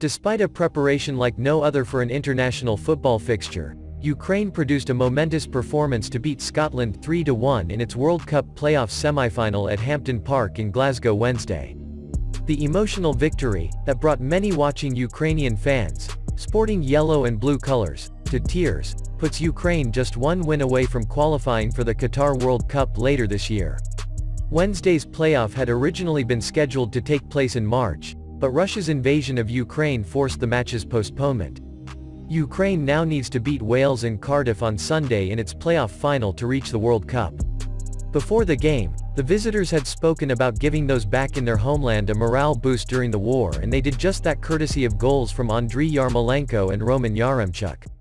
Despite a preparation like no other for an international football fixture, Ukraine produced a momentous performance to beat Scotland 3-1 in its World Cup playoff semi-final at Hampden Park in Glasgow Wednesday. The emotional victory, that brought many watching Ukrainian fans, sporting yellow and blue colors, to tears, puts Ukraine just one win away from qualifying for the Qatar World Cup later this year. Wednesday's playoff had originally been scheduled to take place in March, but Russia's invasion of Ukraine forced the match's postponement. Ukraine now needs to beat Wales and Cardiff on Sunday in its playoff final to reach the World Cup. Before the game, the visitors had spoken about giving those back in their homeland a morale boost during the war and they did just that courtesy of goals from Andriy Yarmolenko and Roman Yaremchuk.